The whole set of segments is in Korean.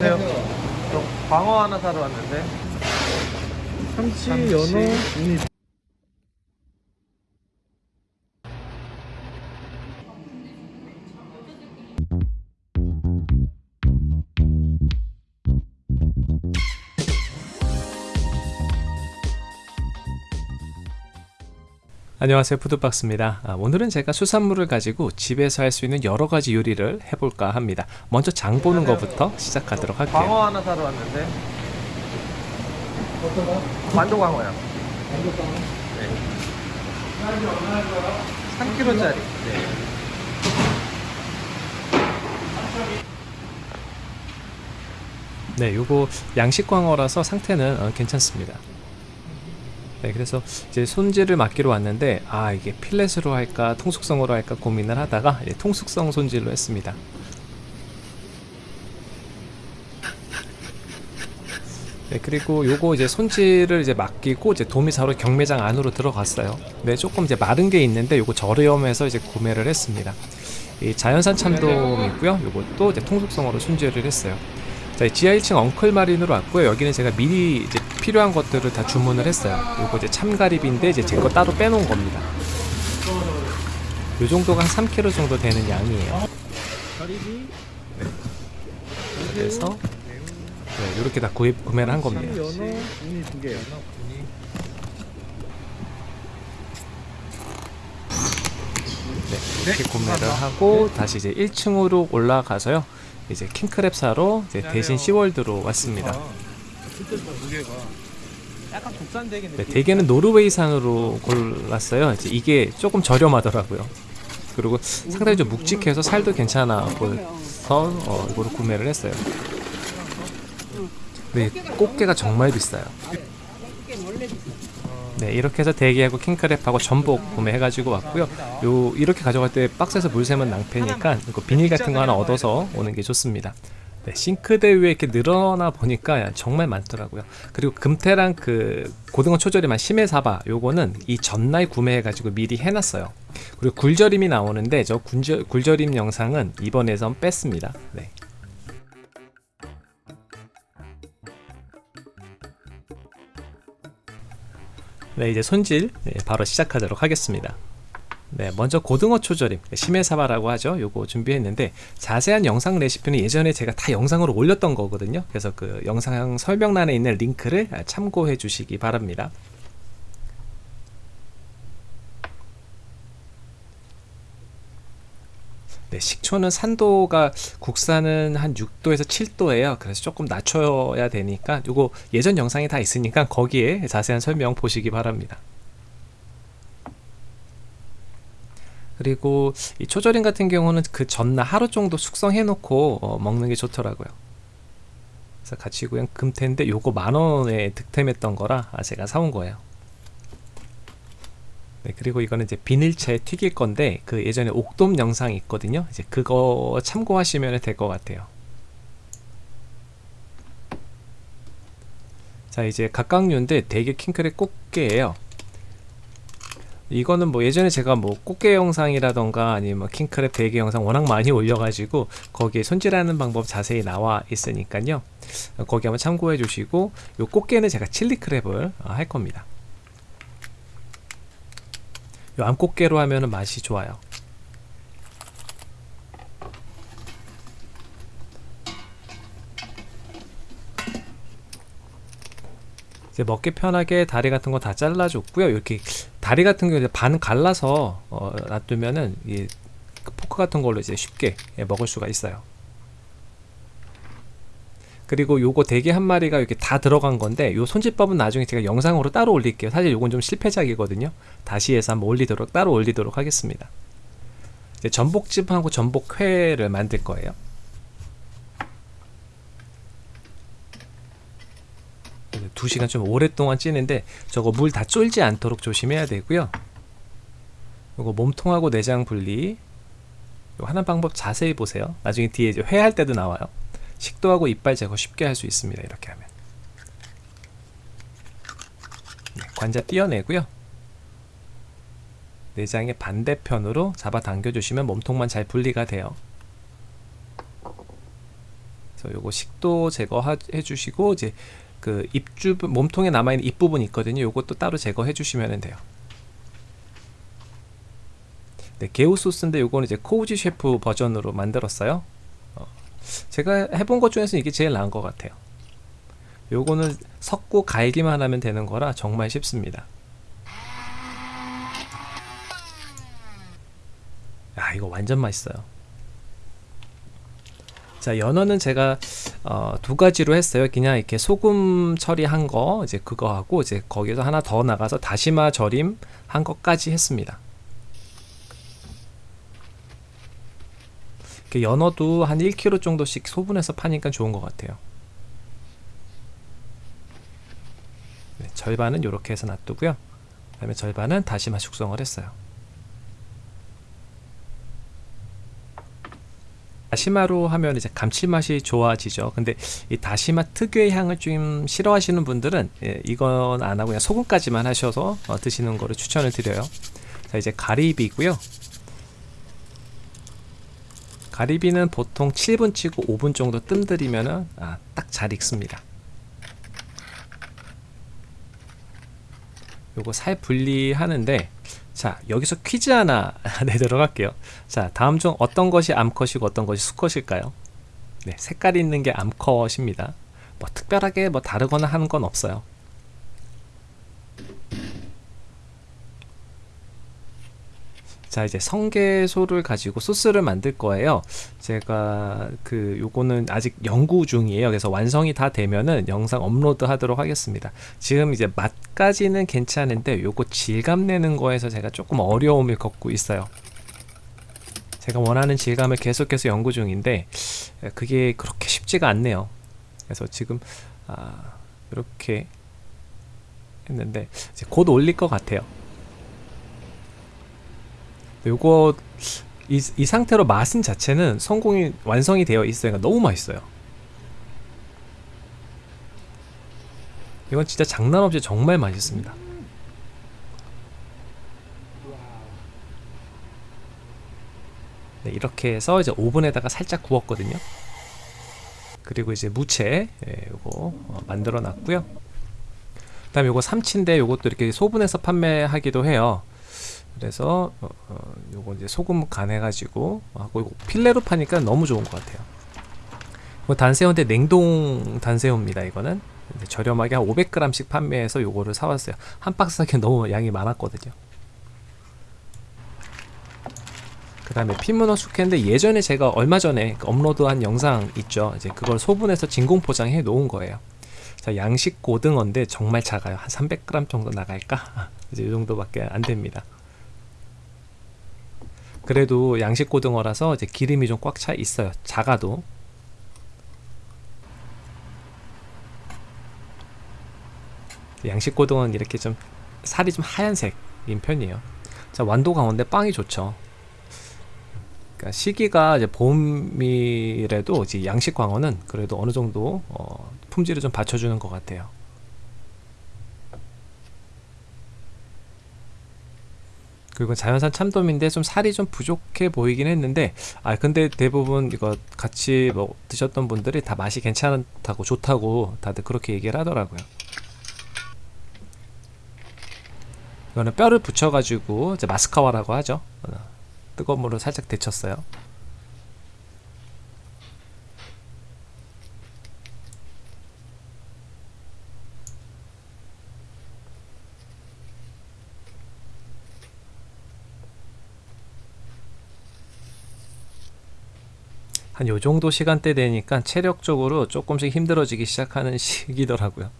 안녕하세요. 저 광어 하나 사러 왔는데 참치, 참치. 연어, 우니 안녕하세요 푸드박스입니다 아, 오늘은 제가 수산물을 가지고 집에서 할 수 있는 여러가지 요리를 해볼까 합니다 먼저 장 보는 것부터 시작하도록 할게요 광어 하나 사러 왔는데 완도 광어요. 네. 3kg짜리. 네. 네 요거 양식 광어라서 상태는 어, 괜찮습니다 네 그래서 이제 손질을 맡기로 왔는데 아 이게 필렛으로 할까 통숙성으로 할까 고민을 하다가 이제 통숙성 손질로 했습니다. 네 그리고 요거 이제 손질을 이제 맡기고 이제 도미사로 경매장 안으로 들어갔어요. 네 조금 이제 마른 게 있는데 요거 저렴해서 이제 구매를 했습니다. 이 자연산 참돔이고요. 요것도 이제 통숙성으로 손질을 했어요 자, 지하 1층 엉클 마린으로 왔고요. 여기는 제가 미리 이제 필요한 것들을 다 주문을 했어요. 요거 이제 참가리비인데 이제 제 거 따로 빼놓은 겁니다. 요 정도가 한 3kg 정도 되는 양이에요. 가리비, 그래서 네, 이렇게 다 구입 구매를 한 겁니다. 네, 이렇게 구매를 하고 다시 이제 1층으로 올라가서요. 이제 킹크랩 사러 이제 대신 시월드로 왔습니다. 대게 네. 대게는 노르웨이산으로 골랐어요. 이게 조금 저렴하더라고요. 그리고 상당히 좀 묵직해서 살도 괜찮아 보여서 어, 이거를 구매를 했어요. 네, 꽃게가 정말 비싸요. 네, 이렇게 해서 대게하고 킹크랩하고 전복 구매해가지고 왔고요. 요 이렇게 가져갈 때 박스에서 물 새면 낭패니까 이거 비닐 같은 거 하나 얻어서 오는 게 좋습니다. 네, 싱크대 위에 이렇게 늘어나 보니까 정말 많더라고요. 그리고 금태랑 그 고등어 초절임한 심해사바 요거는 이 전날 구매해가지고 미리 해놨어요. 그리고 굴절임이 나오는데 저 굴절, 굴절임 영상은 이번에선 뺐습니다. 네. 네, 이제 손질 네, 바로 시작하도록 하겠습니다. 네, 먼저 고등어 초절임, 심해사바라고 하죠. 요거 준비했는데 자세한 영상 레시피는 예전에 제가 다 영상으로 올렸던 거거든요. 그래서 그 영상 설명란에 있는 링크를 참고해 주시기 바랍니다. 네, 식초는 산도가 국산은 한 6도에서 7도예요. 그래서 조금 낮춰야 되니까 요거 예전 영상이 다 있으니까 거기에 자세한 설명 보시기 바랍니다. 그리고 이 초절임 같은 경우는 그 전날 하루 정도 숙성해 놓고 어, 먹는 게 좋더라고요. 그래서 같이 그냥 금태인데 요거 만 원에 득템했던 거라 아, 제가 사온 거예요. 네, 그리고 이거는 이제 비닐차에 튀길 건데 그 예전에 옥돔 영상이 있거든요. 이제 그거 참고하시면 될 것 같아요. 자 이제 각각류인데 되게 킹크랩 꽃게예요. 이거는 뭐 예전에 제가 뭐 꽃게 영상이라던가 아니면 뭐 킹크랩 대게 영상 워낙 많이 올려가지고 거기에 손질하는 방법 자세히 나와 있으니까요. 거기 한번 참고해 주시고 요 꽃게는 제가 칠리 크랩을 어, 할 겁니다. 요 암꽃게로 하면은 맛이 좋아요. 이제 먹기 편하게 다리 같은 거 다 잘라줬고요. 이렇게 다리 같은 경우 반 갈라서 어, 놔두면은 이 포크 같은 걸로 이제 쉽게 예, 먹을 수가 있어요. 그리고 요거 대게 한 마리가 이렇게 다 들어간 건데 요 손질법은 나중에 제가 영상으로 따로 올릴게요. 사실 요건 좀 실패작이거든요. 다시 해서 한번 올리도록 따로 올리도록 하겠습니다. 이제 전복찜하고 전복회를 만들 거예요. 두 시간 좀 오랫동안 찌는데 저거 물 다 쫄지 않도록 조심해야 되고요. 요거 몸통하고 내장 분리 요 하는 방법 자세히 보세요. 나중에 뒤에 이제 회할 때도 나와요. 식도하고 이빨 제거 쉽게 할 수 있습니다. 이렇게 하면 네, 관자 띄어내고요. 내장의 반대편으로 잡아 당겨 주시면 몸통만 잘 분리가 돼요. 그래서 요거 식도 제거해 주시고 이제 그 입주 몸통에 남아 있는 입 부분 있거든요. 요것도 따로 제거해 주시면 돼요. 네, 게우 소스인데 요거는 이제 코우지 셰프 버전으로 만들었어요. 어, 제가 해본 것 중에서 이게 제일 나은 것 같아요. 요거는 섞고 갈기만 하면 되는 거라 정말 쉽습니다. 야, 이거 완전 맛있어요. 자, 연어는 제가 어, 두 가지로 했어요. 그냥 이렇게 소금 처리한 거 이제 그거 하고 이제 거기서 하나 더 나가서 다시마 절임 한 것까지 했습니다. 이렇게 연어도 한 1kg 정도씩 소분해서 파니까 좋은 것 같아요. 네, 절반은 이렇게 해서 놔두고요. 그 다음에 절반은 다시마 숙성을 했어요. 다시마로 하면 이제 감칠맛이 좋아지죠. 근데 이 다시마 특유의 향을 좀 싫어하시는 분들은 예, 이건 안 하고 그냥 소금까지만 하셔서 어, 드시는 거를 추천을 드려요. 자 이제 가리비고요. 가리비는 보통 7분 치고 5분 정도 뜸들이면은 아, 딱 잘 익습니다. 요거 살 분리하는데 자 여기서 퀴즈 하나 내도록 할게요. 자 다음 중 어떤 것이 암컷이고 어떤 것이 수컷일까요? 네 색깔 있는 게 암컷입니다. 뭐 특별하게 뭐 다르거나 하는 건 없어요 자 이제 성게소를 가지고 소스를 만들 거예요. 제가 그 요거는 아직 연구 중이에요. 그래서 완성이 다 되면은 영상 업로드 하도록 하겠습니다. 지금 이제 맛까지는 괜찮은데 요거 질감 내는 거에서 제가 조금 어려움을 겪고 있어요. 제가 원하는 질감을 계속해서 연구 중인데 그게 그렇게 쉽지가 않네요. 그래서 지금 아 이렇게 했는데 곧 올릴 것 같아요 요거 이, 이 상태로 맛은 자체는 성공이 완성이 되어 있어요. 그러니까 너무 맛있어요. 이건 진짜 장난 없이 정말 맛있습니다. 네, 이렇게 해서 이제 오븐에다가 살짝 구웠거든요. 그리고 이제 무채 예, 요거 어, 만들어 놨고요. 그 다음에 요거 삼치인데 요것도 이렇게 소분해서 판매하기도 해요. 그래서 어, 어, 요거 이제 소금 간 해 가지고 하고 이거 필레로 파니까 너무 좋은 것 같아요. 이거 단새우인데 냉동 단새우입니다. 이거는 저렴하게 한 500g씩 판매해서 요거를 사왔어요. 한 박스 사기 너무 양이 많았거든요. 그 다음에 피문어 숙회인데 예전에 제가 얼마 전에 그 업로드한 영상 있죠. 이제 그걸 소분해서 진공 포장해 놓은 거예요. 자 양식 고등어인데 정말 작아요. 한 300g 정도 나갈까? 이제 이 정도밖에 안 됩니다. 그래도 양식 고등어라서 이제 기름이 좀 꽉 차 있어요. 작아도. 양식 고등어는 이렇게 좀 살이 좀 하얀색인 편이에요. 자, 완도 강원데 빵이 좋죠. 그러니까 시기가 이제 봄이라도 이제 양식 광어는 그래도 어느 정도 어, 품질을 좀 받쳐주는 것 같아요. 그리고 자연산 참돔인데 좀 살이 좀 부족해 보이긴 했는데 아 근데 대부분 이거 같이 뭐 드셨던 분들이 다 맛이 괜찮다고 좋다고 다들 그렇게 얘기를 하더라고요. 이거는 뼈를 붙여 가지고 이제 마스카와라고 하죠. 어, 뜨거운 물로 살짝 데쳤어요 한 요 정도 시간대 되니까 체력적으로 조금씩 힘들어지기 시작하는 시기더라고요.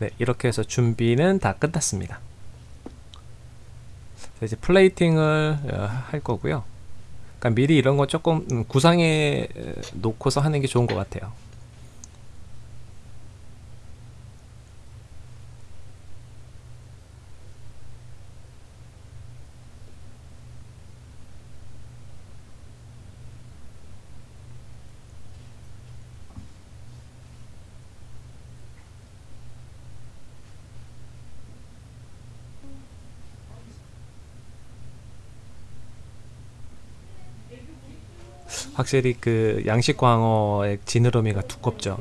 네, 이렇게 해서 준비는 다 끝났습니다. 자, 이제 플레이팅을 어, 할 거고요. 그러니까 미리 이런 거 조금 음, 구상해 놓고서 하는 게 좋은 것 같아요. 확실히 그 양식 광어의 지느러미가 두껍죠.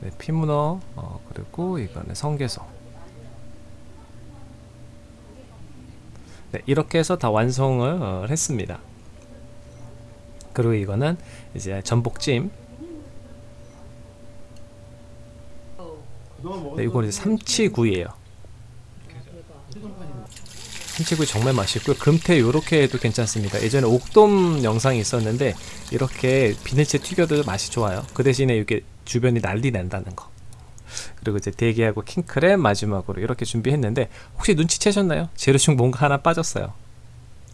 네, 피문어 어, 그리고 이거는 성게소. 네, 이렇게 해서 다 완성을 어, 했습니다. 그리고 이거는 이제 전복찜. 네, 이거는 이제 삼치구이예요. 삼치구이 정말 맛있고요. 금태 요렇게 해도 괜찮습니다. 예전에 옥돔 영상이 있었는데 이렇게 비늘째 튀겨도 맛이 좋아요. 그 대신에 이렇게 주변이 난리 난다는 거. 그리고 이제 대게하고 킹크랩 마지막으로 이렇게 준비했는데 혹시 눈치채셨나요? 재료 중 뭔가 하나 빠졌어요.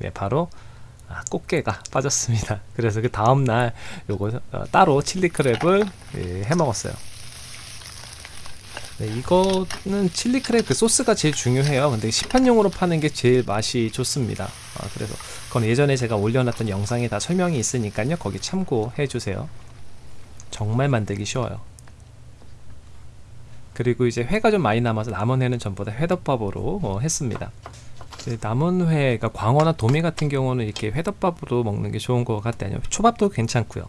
네, 바로 아, 꽃게가 빠졌습니다. 그래서 그 다음 날 요거 어, 따로 칠리 크랩을 예, 해 먹었어요. 네, 이거는 칠리 크랩 그 소스가 제일 중요해요. 근데 시판용으로 파는 게 제일 맛이 좋습니다. 아, 그래서 그건 예전에 제가 올려놨던 영상에 다 설명이 있으니까요. 거기 참고해 주세요. 정말 만들기 쉬워요. 그리고 이제 회가 좀 많이 남아서 남은 회는 전부 다 회덮밥으로 어, 했습니다. 남은 회, 그러니까 광어나 도미 같은 경우는 이렇게 회덮밥으로 먹는 게 좋은 것 같아요. 초밥도 괜찮고요.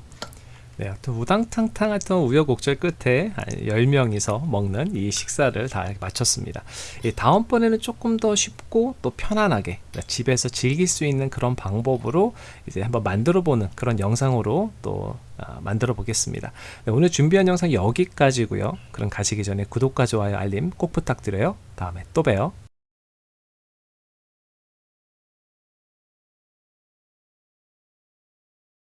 네, 하여튼 우당탕탕 하여튼 우여곡절 끝에 한 10명이서 먹는 이 식사를 다 마쳤습니다. 이 다음번에는 조금 더 쉽고 또 편안하게 집에서 즐길 수 있는 그런 방법으로 이제 한번 만들어 보는 그런 영상으로 또 아, 만들어 보겠습니다. 네, 오늘 준비한 영상 여기까지고요. 그럼 가시기 전에 구독과 좋아요, 알림 꼭 부탁드려요. 다음에 또 봬요.